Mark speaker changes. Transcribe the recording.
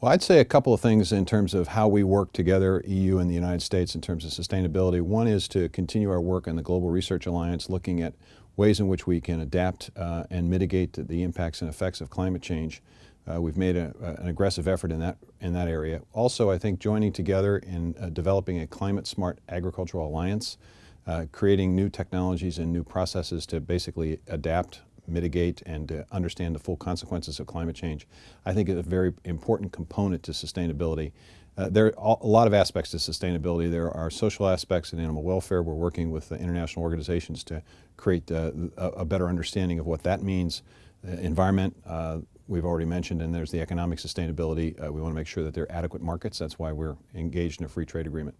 Speaker 1: Well, I'd say a couple of things in terms of how we work together, EU and the United States, in terms of sustainability. One is to continue our work in the Global Research Alliance, looking at ways in which we can adapt uh, and mitigate the impacts and effects of climate change. Uh, we've made a, a, an aggressive effort in that, in that area. Also, I think joining together in uh, developing a climate-smart agricultural alliance, uh, creating new technologies and new processes to basically adapt mitigate and uh, understand the full consequences of climate change, I think is a very important component to sustainability. Uh, there are a lot of aspects to sustainability. There are social aspects in animal welfare. We're working with international organizations to create uh, a, better understanding of what that means. Uh, environment, we've already mentioned, and there's the economic sustainability. We want to make sure that there are adequate markets. That's why we're engaged in a free trade agreement.